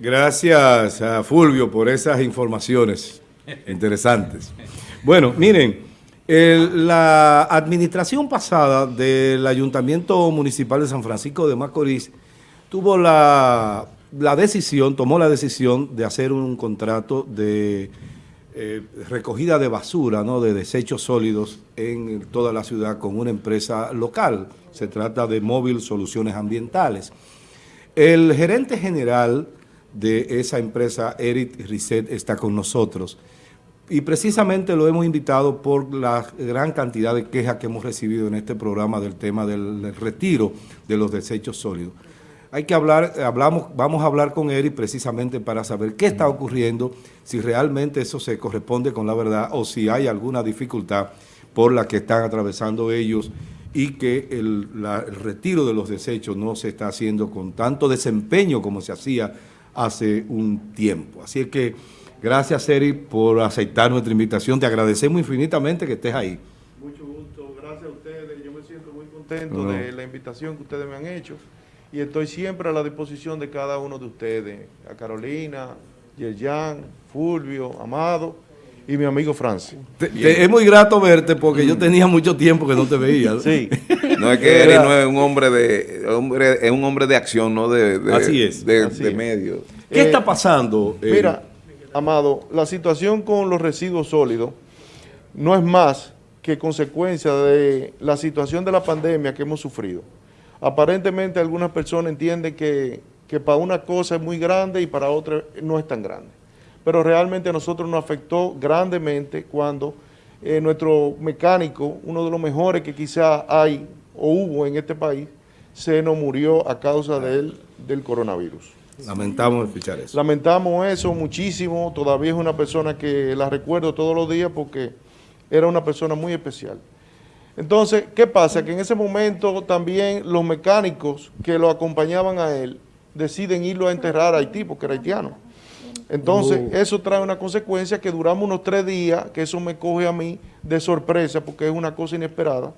gracias a Fulvio por esas informaciones interesantes. Bueno, miren, la administración pasada del Ayuntamiento Municipal de San Francisco de Macorís tuvo la, decisión, tomó la decisión de hacer un contrato de eh, recogida de basura, ¿no? de desechos sólidos en toda la ciudad con una empresa local. Se trata de Móvil Soluciones Ambientales. El gerente general de esa empresa, Eric Risset, está con nosotros y precisamente lo hemos invitado por la gran cantidad de quejas que hemos recibido en este programa del tema del retiro de los desechos sólidos. Hay que hablar, hablamos, vamos a hablar con Eric precisamente para saber qué está ocurriendo, si realmente eso se corresponde con la verdad o si hay alguna dificultad por la que están atravesando ellos y que el retiro de los desechos no se está haciendo con tanto desempeño como se hacía hace un tiempo. Así es que Gracias, Eri, por aceptar nuestra invitación. Te agradecemos infinitamente que estés ahí. Mucho gusto. Gracias a ustedes. Yo me siento muy contento de la invitación que ustedes me han hecho y estoy siempre a la disposición de cada uno de ustedes. A Carolina, Yerjan, Fulvio, Amado y mi amigo Francis. es muy grato verte porque yo tenía mucho tiempo que no te veía. Sí. no es que Eri no es un hombre de hombre, es un hombre de acción, no de, Así es. de, medios. ¿Qué está pasando? Eh, mira, Amado, la situación con los residuos sólidos no es más que consecuencia de la situación de la pandemia que hemos sufrido. Aparentemente algunas personas entienden que, para una cosa es muy grande y para otra no es tan grande. Pero realmente a nosotros nos afectó grandemente cuando eh, nuestro mecánico, uno de los mejores que quizá hay o hubo en este país, se nos murió a causa del coronavirus. Lamentamos escuchar eso. Lamentamos eso muchísimo. Todavía es una persona que la recuerdo todos los días porque era una persona muy especial. Entonces, ¿qué pasa? Que en ese momento también los mecánicos que lo acompañaban a él deciden irlo a enterrar a Haití porque era haitiano. Entonces, eso trae una consecuencia que duramos unos tres días, que eso me coge a mí de sorpresa porque es una cosa inesperada.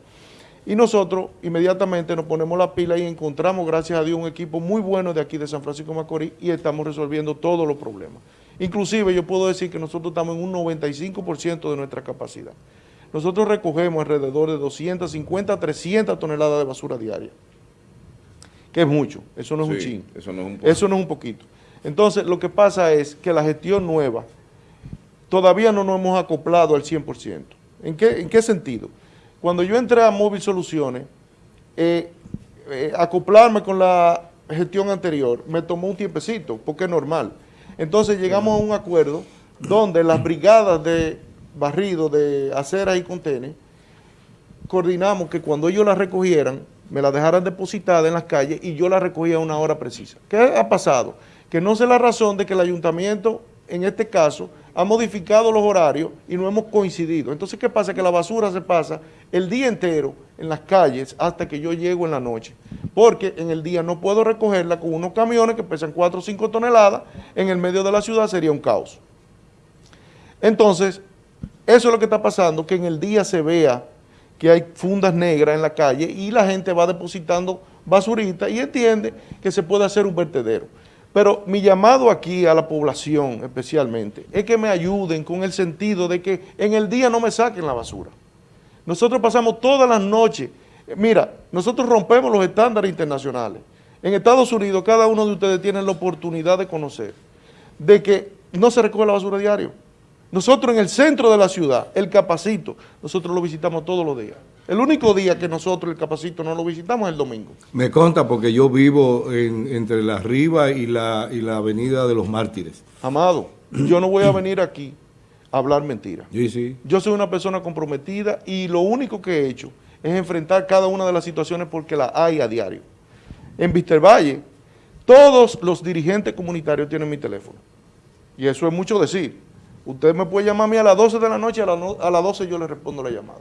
Y nosotros inmediatamente nos ponemos la pila y encontramos, gracias a Dios, un equipo muy bueno de aquí de San Francisco de Macorís y estamos resolviendo todos los problemas. Inclusive yo puedo decir que nosotros estamos en un 95% de nuestra capacidad. Nosotros recogemos alrededor de 250 a 300 toneladas de basura diaria, que es mucho, eso no es un chin, eso no es un, eso no es un poquito. Entonces lo que pasa es que la gestión nueva todavía no nos hemos acoplado al 100%. ¿En qué, en qué sentido? Cuando yo entré a Móvil Soluciones, eh, eh, acoplarme con la gestión anterior me tomó un tiempecito, porque es normal. Entonces llegamos a un acuerdo donde las brigadas de barrido, de aceras y contenes, coordinamos que cuando ellos las recogieran, me la dejaran depositada en las calles y yo la recogía a una hora precisa. ¿Qué ha pasado? Que no sé la razón de que el ayuntamiento, en este caso, ha modificado los horarios y no hemos coincidido. Entonces, ¿qué pasa? Que la basura se pasa el día entero en las calles hasta que yo llego en la noche. Porque en el día no puedo recogerla con unos camiones que pesan 4 o 5 toneladas, en el medio de la ciudad sería un caos. Entonces, eso es lo que está pasando, que en el día se vea que hay fundas negras en la calle y la gente va depositando basurita y entiende que se puede hacer un vertedero. Pero mi llamado aquí a la población especialmente es que me ayuden con el sentido de que en el día no me saquen la basura. Nosotros pasamos todas las noches, mira, nosotros rompemos los estándares internacionales. En Estados Unidos cada uno de ustedes tiene la oportunidad de conocer de que no se recoge la basura diario. Nosotros en el centro de la ciudad, el Capacito, nosotros lo visitamos todos los días. El único día que nosotros el Capacito no lo visitamos es el domingo. Me conta porque yo vivo entre la Riva y la, y la Avenida de los Mártires. Amado, yo no voy a venir aquí a hablar mentiras. Sí, sí. Yo soy una persona comprometida y lo único que he hecho es enfrentar cada una de las situaciones porque la hay a diario. En Valle, todos los dirigentes comunitarios tienen mi teléfono. Y eso es mucho decir. Usted me puede llamar a mí a las 12 de la noche, a, a las 12 yo le respondo la llamada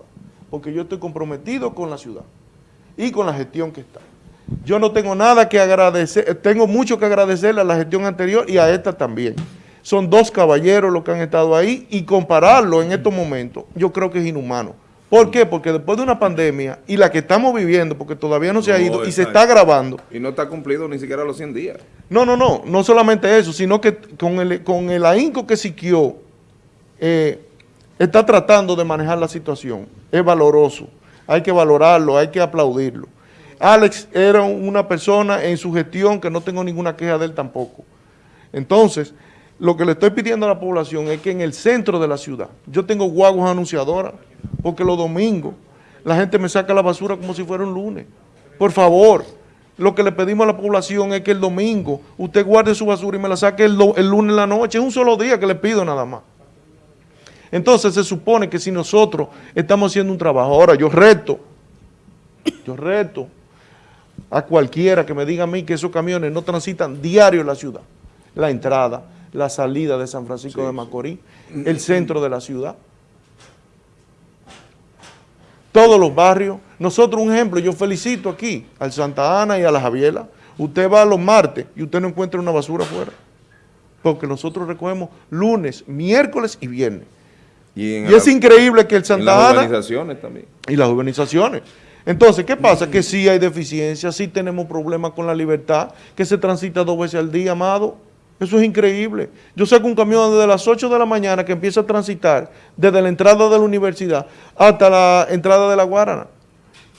porque yo estoy comprometido con la ciudad y con la gestión que está. Yo no tengo nada que agradecer, tengo mucho que agradecerle a la gestión anterior y a esta también. Son dos caballeros los que han estado ahí y compararlo en estos momentos yo creo que es inhumano, ¿Por qué? Porque después de una pandemia y la que estamos viviendo, porque todavía no se ha ido y se está agravando, Y no está cumplido ni siquiera los 100 días. no, no, no, no solamente eso, sino que con el, con el ahínco que Siquio eh, está tratando de manejar la situación, es valoroso, hay que valorarlo, hay que aplaudirlo. Alex era una persona en su gestión que no tengo ninguna queja de él tampoco. Entonces, lo que le estoy pidiendo a la población es que en el centro de la ciudad, yo tengo guaguas anunciadoras, porque los domingos la gente me saca la basura como si fuera un lunes. Por favor, lo que le pedimos a la población es que el domingo usted guarde su basura y me la saque el, el lunes en la noche. Es un solo día que le pido nada más. Entonces se supone que si nosotros estamos haciendo un trabajo, ahora yo reto, yo reto a cualquiera que me diga a mí que esos camiones no transitan diario en la ciudad. La entrada, la salida de San Francisco de Macorís, el centro de la ciudad. Todos los barrios. Nosotros, un ejemplo, yo felicito aquí al Santa Ana y a la Javiela. Usted va los martes y usted no encuentra una basura afuera. Porque nosotros recogemos lunes, miércoles y viernes. Y, en Y es increíble que el Santa las Ana organizaciones también. y las urbanizaciones. Entonces, ¿qué pasa? Que sí hay deficiencias, sí tenemos problemas con la libertad, que se transita dos veces al día, amado. Eso es increíble. Yo saco un camión desde las 8 de la mañana que empieza a transitar desde la entrada de la universidad hasta la entrada de la Guarana.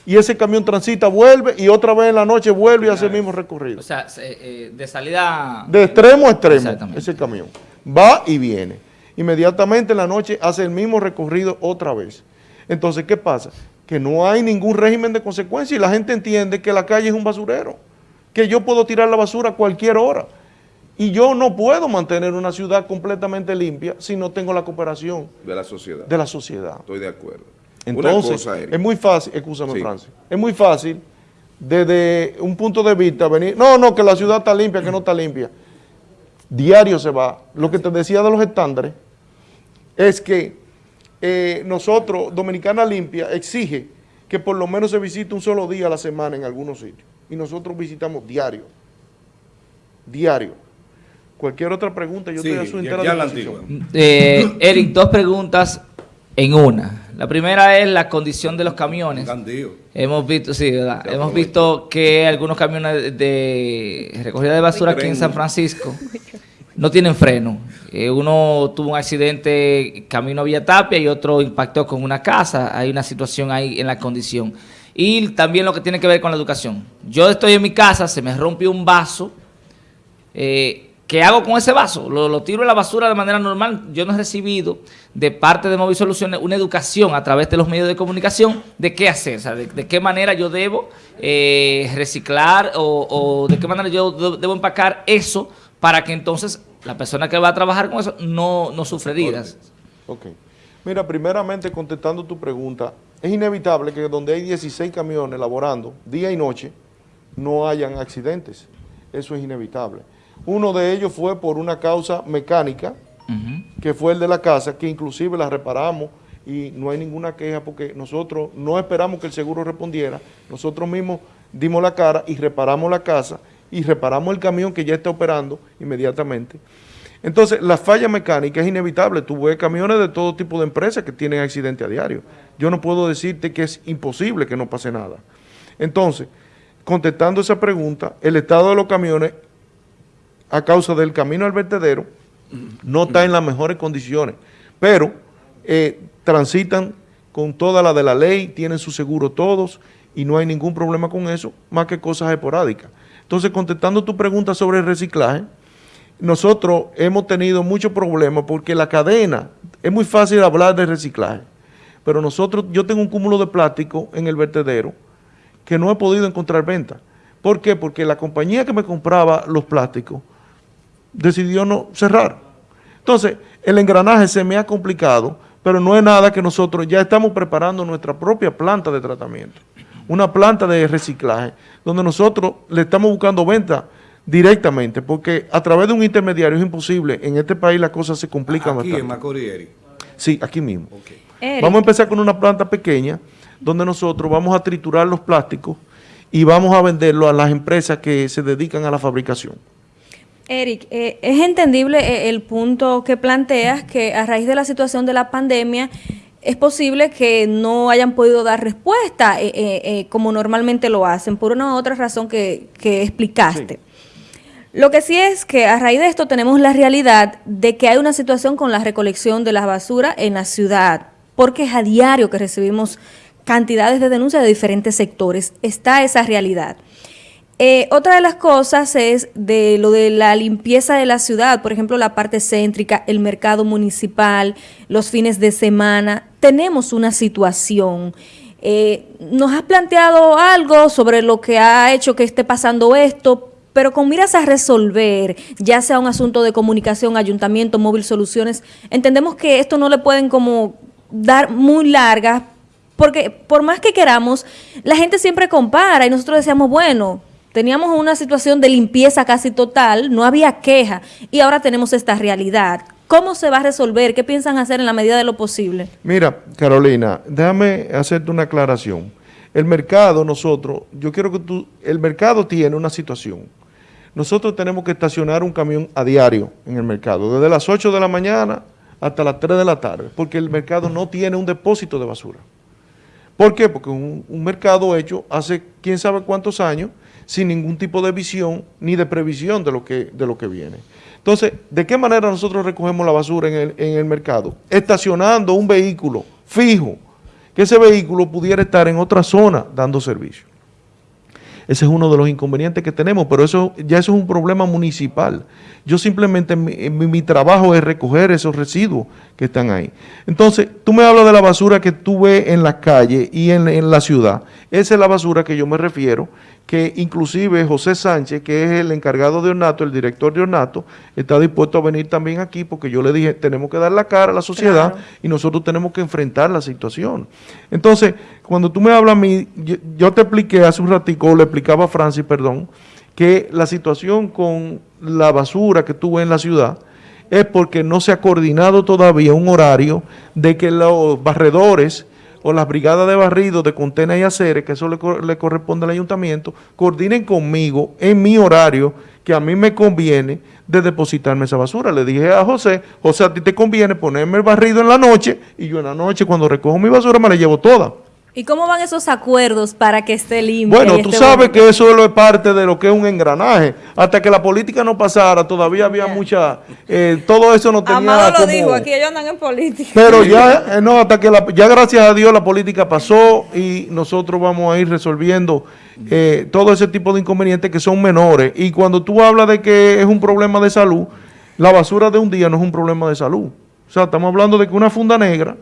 Y ese camión transita, vuelve y otra vez en la noche vuelve y hace el mismo recorrido. O sea, se- eh, de salida... De extremo a extremo, ese camión. Va y viene. Inmediatamente en la noche hace el mismo recorrido otra vez. Entonces, ¿qué pasa? Que no hay ningún régimen de consecuencia y la gente entiende que la calle es un basurero, que yo puedo tirar la basura a cualquier hora. Y yo no puedo mantener una ciudad completamente limpia si no tengo la cooperación de la sociedad. de la sociedad. Estoy de acuerdo. Entonces, cosa, es muy fácil, escúchame Sí. Francis, es muy fácil desde un punto de vista venir, no, no, que la ciudad está limpia, que no está limpia. Diario se va. Lo que te decía de los estándares es que eh, nosotros, Dominicana Limpia, exige que por lo menos se visite un solo día a la semana en algunos sitios. Y nosotros visitamos diario. Diario. Cualquier otra pregunta, yo Sí, estoy a su entera aquí a la disposición. antigua. Eh, Eric, dos preguntas en una. La primera es la condición de los camiones. Candío. Hemos visto, sí, ¿verdad? Hemos visto que algunos camiones de recogida de basura aquí en San Francisco no tienen freno. Eh, uno tuvo un accidente camino a Villa Tapia y otro impactó con una casa. Hay una situación ahí en la condición. Y también lo que tiene que ver con la educación. Yo estoy en mi casa, se me rompió un vaso. Eh, ¿Qué hago con ese vaso? Lo, tiro en la basura de manera normal. Yo no he recibido de parte de Móvil Soluciones una educación a través de los medios de comunicación de qué hacer, o sea, de, qué manera yo debo eh, reciclar o, o de qué manera yo de- debo empacar eso para que entonces la persona que va a trabajar con eso no, no sufre heridas. Ok. Mira, primeramente contestando tu pregunta, es inevitable que donde hay 16 camiones laborando día y noche no hayan accidentes. Eso es inevitable. Uno de ellos fue por una causa mecánica, que fue el de la casa, que inclusive la reparamos y no hay ninguna queja porque nosotros no esperamos que el seguro respondiera, nosotros mismos dimos la cara y reparamos la casa y reparamos el camión que ya está operando inmediatamente. Entonces, la falla mecánica es inevitable. Tú ves camiones de todo tipo de empresas que tienen accidentes a diario. Yo no puedo decirte que es imposible que no pase nada. Entonces, contestando esa pregunta, el estado de los camiones, a causa del camino al vertedero, no está en las mejores condiciones, pero eh, transitan con toda la de la ley, tienen su seguro todos y no hay ningún problema con eso, más que cosas esporádicas. Entonces, contestando tu pregunta sobre el reciclaje, nosotros hemos tenido muchos problemas porque la cadena, es muy fácil hablar de reciclaje, pero nosotros, yo tengo un cúmulo de plástico en el vertedero que no he podido encontrar venta. ¿Por qué? Porque la compañía que me compraba los plásticos decidió no cerrar. Entonces, el engranaje se me ha complicado, pero no es nada que nosotros ya estamos preparando nuestra propia planta de tratamiento, una planta de reciclaje, donde nosotros le estamos buscando venta directamente, porque a través de un intermediario es imposible. En este país las cosas se complican Aquí en bastante. Macorís, Eric. Sí, aquí mismo. Vamos a empezar con una planta pequeña, donde nosotros vamos a triturar los plásticos y vamos a venderlo a las empresas que se dedican a la fabricación. Eric, eh, es entendible eh, el punto que planteas que a raíz de la situación de la pandemia es posible que no hayan podido dar respuesta eh, eh, eh, como normalmente lo hacen, por una u otra razón que, que explicaste. Lo que sí es que a raíz de esto tenemos la realidad de que hay una situación con la recolección de la basura en la ciudad, porque es a diario que recibimos cantidades de denuncias de diferentes sectores. Está esa realidad. Eh, otra de las cosas es de lo de la limpieza de la ciudad, por ejemplo, la parte céntrica, el mercado municipal, los fines de semana. Tenemos una situación. Eh, ¿Nos has planteado algo sobre lo que ha hecho que esté pasando esto? Pero con miras a resolver, ya sea un asunto de comunicación, ayuntamiento, móvil soluciones, entendemos que esto no le pueden como dar muy largas, porque por más que queramos, la gente siempre compara y nosotros decíamos, bueno, teníamos una situación de limpieza casi total, no había queja y ahora tenemos esta realidad. ¿Cómo se va a resolver? ¿Qué piensan hacer en la medida de lo posible? Mira, Carolina, déjame hacerte una aclaración. El mercado, nosotros, yo quiero que tú, el mercado tiene una situación. Nosotros tenemos que estacionar un camión a diario en el mercado, desde las 8 de la mañana hasta las 3 de la tarde, porque el mercado no tiene un depósito de basura. ¿Por qué? Porque un, un mercado hecho hace quién sabe cuántos años, sin ningún tipo de visión ni de previsión de lo que, de lo que viene. Entonces, ¿de qué manera nosotros recogemos la basura en el, en el mercado? Estacionando un vehículo fijo, que ese vehículo pudiera estar en otra zona dando servicio. Ese es uno de los inconvenientes que tenemos, pero eso ya eso es un problema municipal. Yo simplemente, mi, mi, mi, trabajo es recoger esos residuos que están ahí. Entonces, tú me hablas de la basura que tú ves en la calle y en, en la ciudad. Esa es la basura que yo me refiero, que inclusive José Sánchez, que es el encargado de Ornato, el director de Ornato, está dispuesto a venir también aquí porque yo le dije, tenemos que dar la cara a la sociedad claro. y nosotros tenemos que enfrentar la situación. Entonces, cuando tú me hablas a mí, yo, yo te expliqué hace un ratico, le explicaba a Francis, perdón, que la situación con la basura que tuve en la ciudad es porque no se ha coordinado todavía un horario de que los barredores o las brigadas de barrido de Contena y Aceres, que eso le, le, corresponde al ayuntamiento, coordinen conmigo en mi horario, que a mí me conviene de depositarme esa basura. Le dije a José, José, a ti te conviene ponerme el barrido en la noche y yo en la noche cuando recojo mi basura me la llevo toda. ¿Y cómo van esos acuerdos para que esté limpio? Bueno, tú sabes bonito? que eso es parte de lo que es un engranaje. Hasta que la política no pasara, todavía había yeah. mucha... Eh, todo eso no tenía Amado lo como... dijo, aquí ellos andan en política. Pero ya, eh, no, hasta que la, ya gracias a Dios la política pasó y nosotros vamos a ir resolviendo eh, todo ese tipo de inconvenientes que son menores. Y cuando tú hablas de que es un problema de salud, la basura de un día no es un problema de salud. O sea, estamos hablando de que una funda negra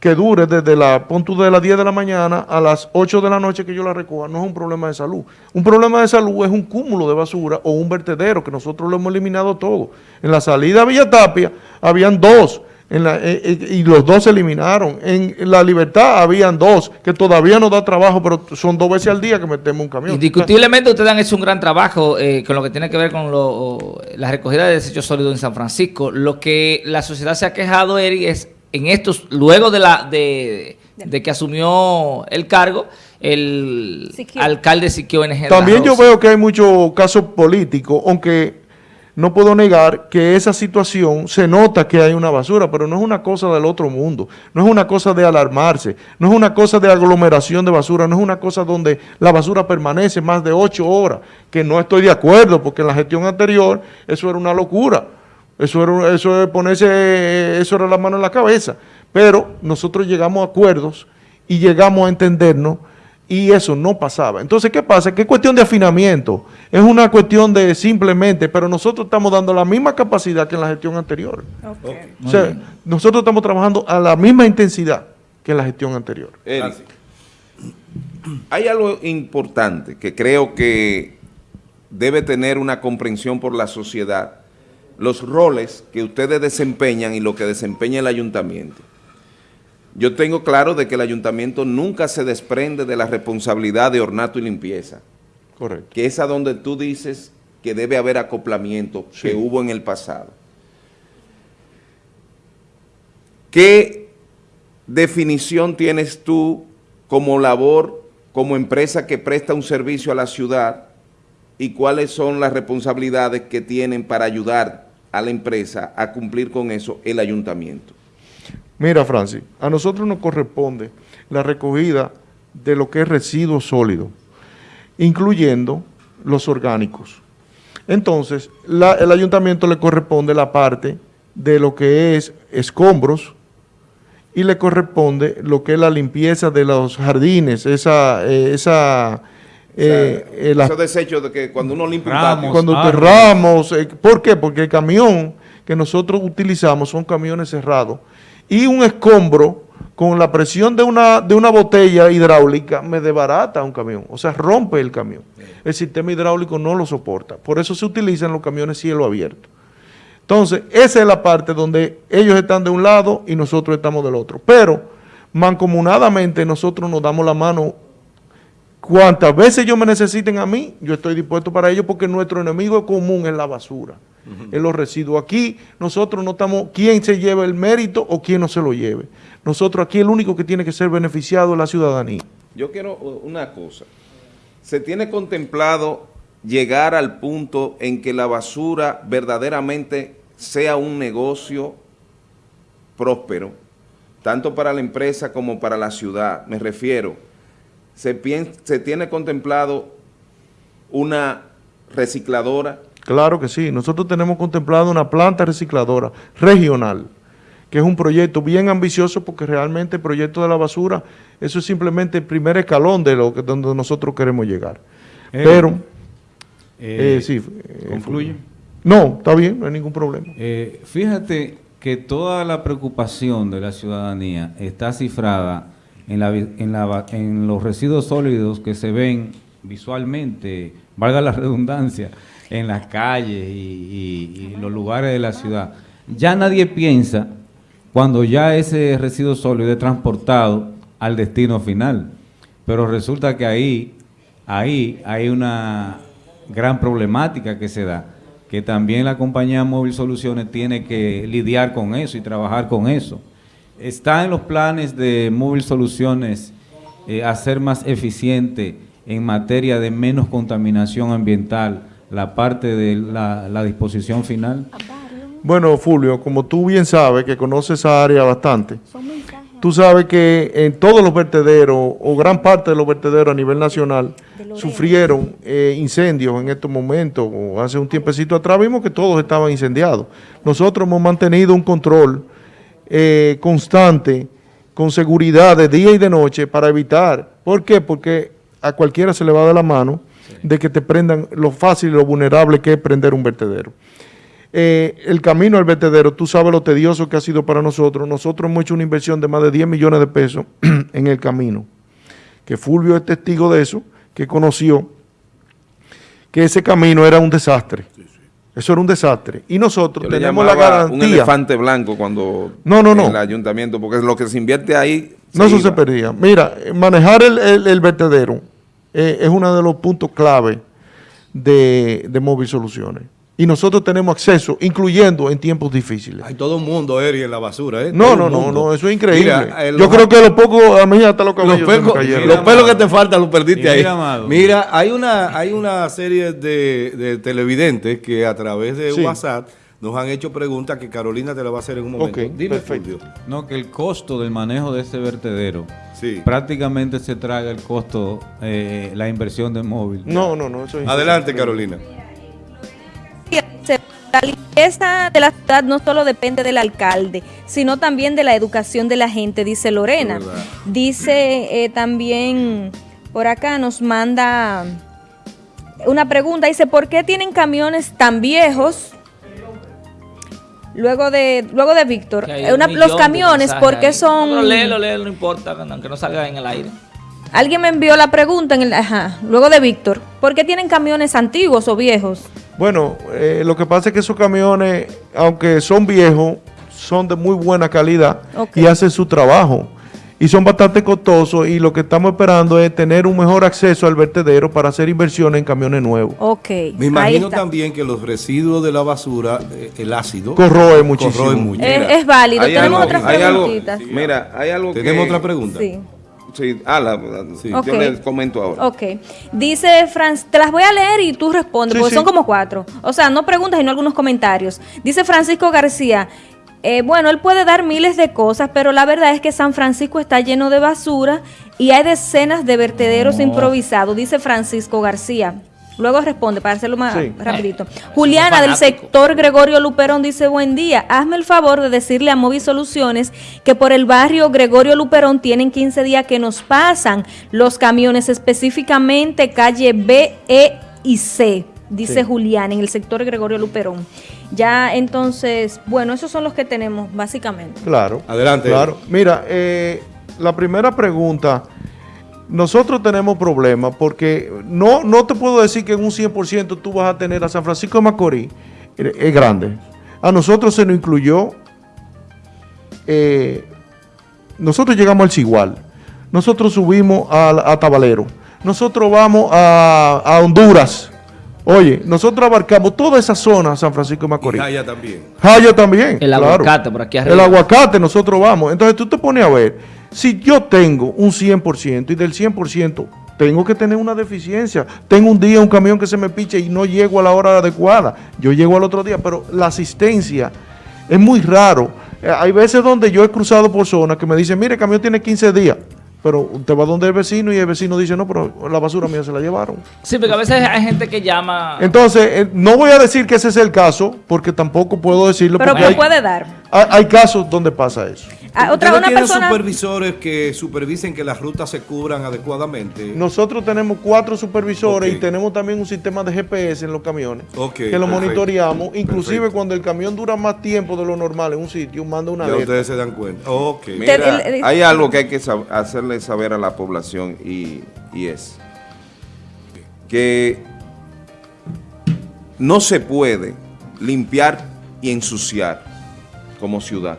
que dure desde la punto de las 10 de la mañana a las 8 de la noche que yo la recoja, no es un problema de salud. Un problema de salud es un cúmulo de basura o un vertedero que nosotros lo hemos eliminado todo. En la salida a Villa Tapia habían dos en la, eh, eh, y los dos se eliminaron. En, la Libertad habían dos que todavía no da trabajo, pero son dos veces al día que metemos un camión. Indiscutiblemente ustedes han hecho un gran trabajo eh, con lo que tiene que ver con lo, la recogida de desechos sólidos en San Francisco. Lo que la sociedad se ha quejado, es en estos, luego de la de, de que asumió el cargo, el Siquio. alcalde Siquio NG. También yo veo que hay muchos casos políticos, aunque no puedo negar que esa situación se nota que hay una basura, pero no es una cosa del otro mundo, no es una cosa de alarmarse, no es una cosa de aglomeración de basura, no es una cosa donde la basura permanece más de ocho horas, que no estoy de acuerdo, porque en la gestión anterior eso era una locura. Eso era, eso es ponerse, eso era la mano en la cabeza. Pero nosotros llegamos a acuerdos y llegamos a entendernos y eso no pasaba. Entonces, ¿qué pasa? Que es cuestión de afinamiento. Es una cuestión de simplemente, pero nosotros estamos dando la misma capacidad que en la gestión anterior. Okay. O sea, nosotros estamos trabajando a la misma intensidad que en la gestión anterior. Eric, hay algo importante que creo que debe tener una comprensión por la sociedad los roles que ustedes desempeñan y lo que desempeña el ayuntamiento. Yo tengo claro de que el ayuntamiento nunca se desprende de la responsabilidad de ornato y limpieza. Correcto. Que es a donde tú dices que debe haber acoplamiento sí. que hubo en el pasado. ¿Qué definición tienes tú como labor, como empresa que presta un servicio a la ciudad y cuáles son las responsabilidades que tienen para ayudar a la empresa a cumplir con eso el ayuntamiento? Mira, Francis, a nosotros nos corresponde la recogida de lo que es residuos sólidos, incluyendo los orgánicos. Entonces, el ayuntamiento le corresponde la parte de lo que es escombros y le corresponde lo que es la limpieza de los jardines, esa, eh, esa, eh, eh, la- Esos desechos de que cuando uno limpia Ramos. cuando árboles. enterramos, eh, ¿por qué? Porque el camión que nosotros utilizamos son camiones cerrados y un escombro con la presión de una, de una botella hidráulica me desbarata un camión, o sea, rompe el camión. El sistema hidráulico no lo soporta, por eso se utilizan los camiones cielo abierto. Entonces, esa es la parte donde ellos están de un lado y nosotros estamos del otro. Pero, mancomunadamente, nosotros nos damos la mano. Cuantas veces ellos me necesiten a mí, yo estoy dispuesto para ellos porque nuestro enemigo común es la basura, es los residuos. Aquí nosotros no estamos quién se lleva el mérito o quién no se lo lleve. Nosotros aquí el único que tiene que ser beneficiado es la ciudadanía. yo quiero uh, una cosa. Se tiene contemplado llegar al punto en que la basura verdaderamente sea un negocio próspero, tanto para la empresa como para la ciudad. Me refiero, se, pien- se tiene contemplado una recicladora, Claro que sí, nosotros tenemos contemplado una planta recicladora regional, que es un proyecto bien ambicioso porque realmente el proyecto de la basura, eso es simplemente el primer escalón de lo que donde nosotros queremos llegar. Eh, Pero, Eh, eh, sí. eh, ¿Concluye? No, está bien, no hay ningún problema. Eh, fíjate que toda la preocupación de la ciudadanía está cifrada en, la, en, la en los residuos sólidos que se ven visualmente, valga la redundancia, en las calles y, y- y los lugares de la ciudad. Ya nadie piensa cuando ya ese residuo sólido es transportado al destino final. Pero resulta que ahí, ahí hay una gran problemática que se da, que también la compañía Móvil Soluciones tiene que lidiar con eso y trabajar con eso. Está en los planes de Móvil Soluciones eh, hacer más eficiente en materia de menos contaminación ambiental la parte de la, la disposición final. Bueno, Fulvio, como tú bien sabes, que conoces esa área bastante, tú sabes que en todos los vertederos, o gran parte de los vertederos a nivel nacional, sufrieron eh, incendios en estos momentos, o hace un tiempecito atrás vimos que todos estaban incendiados. Nosotros hemos mantenido un control eh, constante, con seguridad de día y de noche, para evitar. ¿Por qué? Porque a cualquiera se le va de la mano de que te prendan lo fácil y lo vulnerable que es prender un vertedero. Eh, el camino al vertedero, tú sabes lo tedioso que ha sido para nosotros. Nosotros hemos hecho una inversión de más de 10 millones de pesos en el camino. Que Fulvio es testigo de eso, que conoció que ese camino era un desastre. Eso era un desastre. Y nosotros yo tenemos la llamaba un garantía. elefante blanco cuando No, no, no. el ayuntamiento, porque lo que se invierte ahí No, eso se perdía. Mira, eh, manejar el, el- el vertedero eh, es uno de los puntos clave de, de Móvil Soluciones. Y nosotros tenemos acceso, incluyendo en tiempos difíciles. Hay todo un mundo, Eri, en la basura, ¿eh? No, Todo no, el no, no, eso es increíble. Mira, eh, Yo los- creo que lo poco, a mí hasta los los, cabellos cayeron. los pelos que te faltan los perdiste ahí. mira, Amado. Mira, hay una, hay una serie de, de televidentes que a través de Sí. WhatsApp nos han hecho preguntas que Carolina te la va a hacer en un momento. Dime, perfecto. No, que el costo del manejo de ese vertedero Sí. prácticamente se traga el costo, eh, la inversión de móvil. No, no, no, eso es Adelante, Carolina. La limpieza de la ciudad no solo depende del alcalde, sino también de la educación de la gente, dice Lorena. Dice eh, también, por acá nos manda una pregunta, dice, ¿por qué tienen camiones tan viejos? Luego de, luego de Víctor, eh, una- los camiones, ¿por qué son...? No, léelo, léelo, no importa, aunque no salga en el aire. Alguien me envió la pregunta en el, ajá, luego de Víctor, ¿por qué tienen camiones antiguos o viejos? Bueno, eh, lo que pasa es que esos camiones, aunque son viejos, son de muy buena calidad y hacen su trabajo. Y son bastante costosos y lo que estamos esperando es tener un mejor acceso al vertedero para hacer inversiones en camiones nuevos. Ok, Me imagino también que los residuos de la basura, eh, el ácido, Corroe muchísimo. corroe mucho. Es válido. hay Tenemos algo- otras hay algo- preguntitas. Mira, hay algo ¿Tenemos que... otra pregunta? Sí. Sí, ah, la- Sí. yo Ok. les comento ahora. Ok. Dice Franz, te las voy a leer y tú respondes, Sí, porque sí. son como cuatro. O sea, no preguntas, sino algunos comentarios. Dice Francisco García, Eh, bueno, él puede dar miles de cosas, pero la verdad es que San Francisco está lleno de basura y hay decenas de vertederos improvisados, dice Francisco García. Luego responde, para hacerlo más Sí. rapidito. Juliana del sector Gregorio Luperón dice, buen día, hazme el favor de decirle a Movi Soluciones que por el barrio Gregorio Luperón tienen 15 días que nos pasan los camiones, específicamente calle B, E y C, dice Sí. Juliana, en el sector Gregorio Luperón. Ya entonces, bueno, esos son los que tenemos, básicamente. Claro. Adelante. Claro. Mira, eh, la primera pregunta, nosotros tenemos problemas porque no, no te puedo decir que en un 100% tú vas a tener a San Francisco de Macorís, eh, es grande. A nosotros se nos incluyó, eh, nosotros llegamos al Cigual, nosotros subimos a, a Tabalero, nosotros vamos a, a Honduras. Oye, nosotros abarcamos toda esa zona, San Francisco de Y Macorís. Jaya también. Jaya también. El claro. aguacate por aquí arriba. El aguacate nosotros vamos. Entonces tú te pones a ver, si yo tengo un 100% y del 100% tengo que tener una deficiencia. Tengo un día un camión que se me piche y no llego a la hora adecuada. Yo llego al otro día, pero la asistencia es muy raro. Eh, hay veces donde yo he cruzado por zonas que me dicen, mire, el camión tiene 15 días. Pero usted va donde el vecino y el vecino dice, no, pero la basura mía se la llevaron. Sí, porque a veces hay gente que llama... Entonces, eh, no voy a decir que ese es el caso, porque tampoco puedo decirlo. Pero porque ¿qué hay, puede dar? hay- hay casos donde pasa eso. Ah, otra, ¿Ustedes una tienen persona... supervisores que supervisen que las rutas se cubran adecuadamente? Nosotros tenemos cuatro supervisores y tenemos también un sistema de GPS en los camiones que lo perfecto. monitoreamos. Inclusive Perfecto. cuando el camión dura más tiempo de lo normal en un sitio, manda una Ya alerta. ustedes se dan cuenta. Ok. Mira, hay algo que hay que sab- hacerle saber a la población y, y es que no se puede limpiar y ensuciar como ciudad.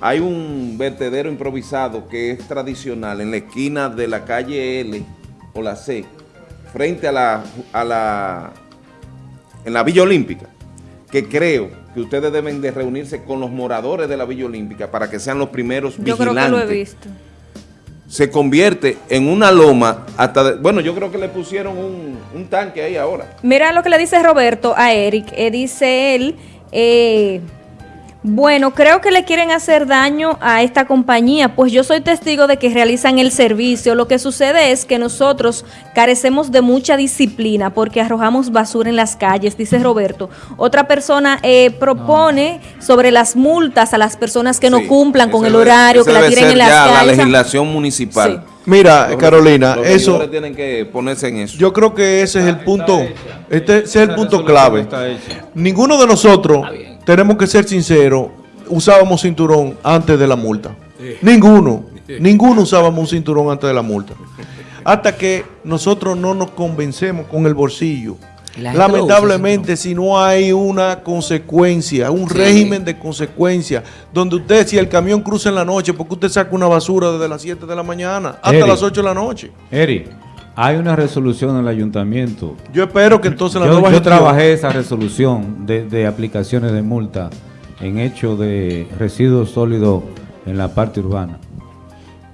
Hay un vertedero improvisado que es tradicional en la esquina de la calle L o la C, frente a la, a la en la Villa Olímpica, que creo que ustedes deben de reunirse con los moradores de la Villa Olímpica para que sean los primeros Yo vigilantes. creo que lo he visto. Se convierte en una loma hasta... de- bueno, yo creo que le pusieron un, un tanque ahí ahora. Mira lo que le dice Roberto a Eric. Eh, dice él, eh, bueno, creo que le quieren hacer daño a esta compañía, pues yo soy testigo de que realizan el servicio. Lo que sucede es que nosotros carecemos de mucha disciplina porque arrojamos basura en las calles, dice Roberto. Otra persona eh, propone sobre las multas a las personas que no cumplan con el horario, que la tiren en las ya la calles. legislación municipal. Mira, Los- Carolina, los eso, tienen que ponerse en eso. yo creo que ese es el punto, este ese es el punto clave. Ninguno de nosotros, Está bien. Tenemos que ser sinceros, usábamos cinturón antes de la multa. Ninguno, ninguno usábamos un cinturón antes de la multa. Hasta que nosotros no nos convencemos con el bolsillo. La usa, Lamentablemente, si no hay una consecuencia, un régimen de consecuencia, donde usted, si el camión cruza en la noche, porque usted saca una basura desde las 7 de la mañana hasta Eric. las 8 de la noche. Eri, hay una resolución en el ayuntamiento. Yo espero que entonces la Yo, nueva yo gestión- trabajé esa resolución de, de aplicaciones de multa en hecho de residuos sólidos en la parte urbana.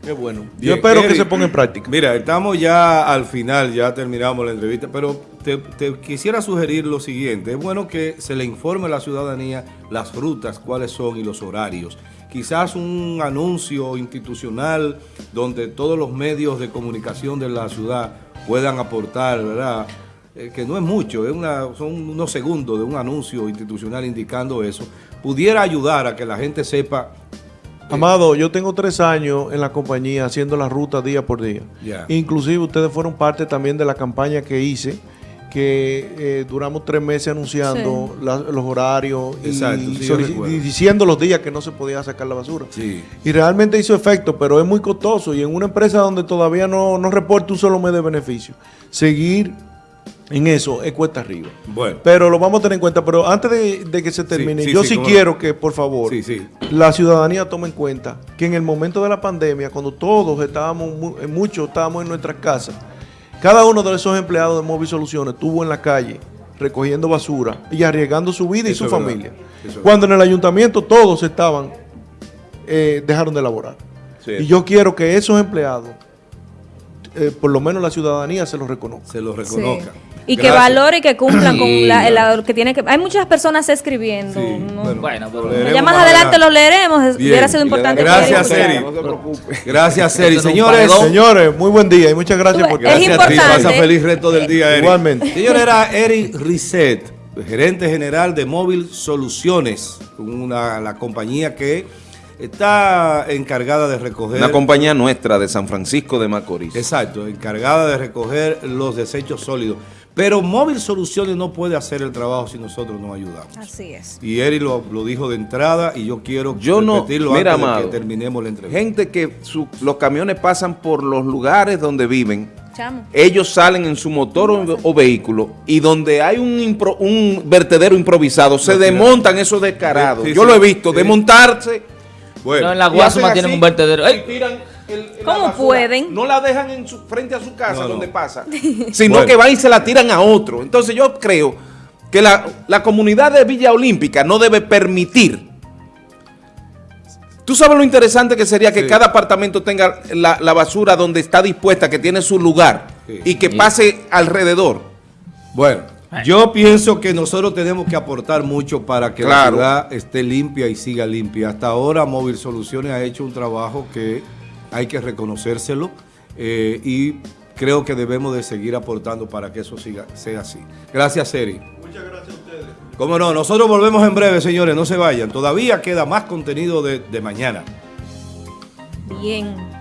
Qué bueno. Yo Bien, espero que se ponga en práctica. Mira, estamos ya al final, ya terminamos la entrevista, pero te, te quisiera sugerir lo siguiente. Es bueno que se le informe a la ciudadanía las rutas, cuáles son y los horarios. Quizás un anuncio institucional donde todos los medios de comunicación de la ciudad puedan aportar, ¿verdad? Eh, que no es mucho, es una, son unos segundos de un anuncio institucional indicando eso, pudiera ayudar a que la gente sepa Amado, yo tengo tres años en la compañía haciendo la ruta día por día. Ya. Inclusive ustedes fueron parte también de la campaña que hice, que eh, duramos tres meses anunciando la- los horarios y, sí, diciendo los días que no se podía sacar la basura. Sí. Y realmente hizo efecto, pero es muy costoso. Y en una empresa donde todavía no, no reporta un solo mes de beneficio, seguir en eso es cuesta arriba. Bueno. Pero lo vamos a tener en cuenta. Pero antes de, de que se termine, sí, yo sí, sí, cómo no. quiero que, por favor, Sí, sí. la ciudadanía tome en cuenta que en el momento de la pandemia, cuando todos estábamos, mu- muchos estábamos en nuestras casas, cada uno de esos empleados de Móvil Soluciones estuvo en la calle recogiendo basura y arriesgando su vida y Eso su familia. Cuando en el ayuntamiento todos estaban, eh, dejaron de laborar. Sí. Y yo quiero que esos empleados, eh, por lo menos la ciudadanía, se los reconozca. se lo reconozca. Y que valore y que cumplan Sí. con la, la- lo que tiene que... Hay muchas personas escribiendo. Sí, ¿no? bueno, Bueno, pero- Ya más adelante lo leeremos. Bien. Hubiera sido importante. Gracias, Eric Eri. No se preocupe. Gracias, Seri. Señores. Señores, muy buen día y muchas gracias por a ti. Pasa feliz resto del día, Eric. Igualmente. Señor, era Eric Risset, gerente general de Móvil Soluciones, una, la compañía que está encargada de recoger... Una compañía nuestra de San Francisco de Macorís. Exacto, encargada de recoger los desechos sólidos. Pero Móvil Soluciones no puede hacer el trabajo si nosotros no ayudamos. Así es. Y Eric lo, lo dijo de entrada y yo quiero Yo no- repetirlo mira, antes de que terminemos la entrevista. Gente que su- los camiones pasan por los lugares donde viven. Chamo. Ellos salen en su motor o, o vehículo y donde hay un, impro- un vertedero improvisado, se desmontan esos descarados. Sí, Yo sí, lo he visto, sí. desmontarse. Bueno, No, en la Guasuma tienen así un vertedero. ¡Ey! tiran el- ¿Cómo basura. pueden? No la dejan en su, frente a su casa No, no. donde pasa, sino Bueno. que van y se la tiran a otro. Entonces yo creo que la, la comunidad de Villa Olímpica no debe permitir. Tú sabes lo interesante que sería que Sí. cada apartamento tenga la, la basura donde está dispuesta, que tiene su lugar Sí. y que Sí. pase alrededor. Bueno, yo pienso que nosotros tenemos que aportar mucho para que Claro. la ciudad esté limpia y siga limpia. Hasta ahora Móvil Soluciones ha hecho un trabajo que hay que reconocérselo eh, y creo que debemos de seguir aportando para que eso siga, sea así. Gracias, Eri. Muchas gracias a ustedes. Cómo no, nosotros volvemos en breve, señores, no se vayan. Todavía queda más contenido de, de mañana. Bien.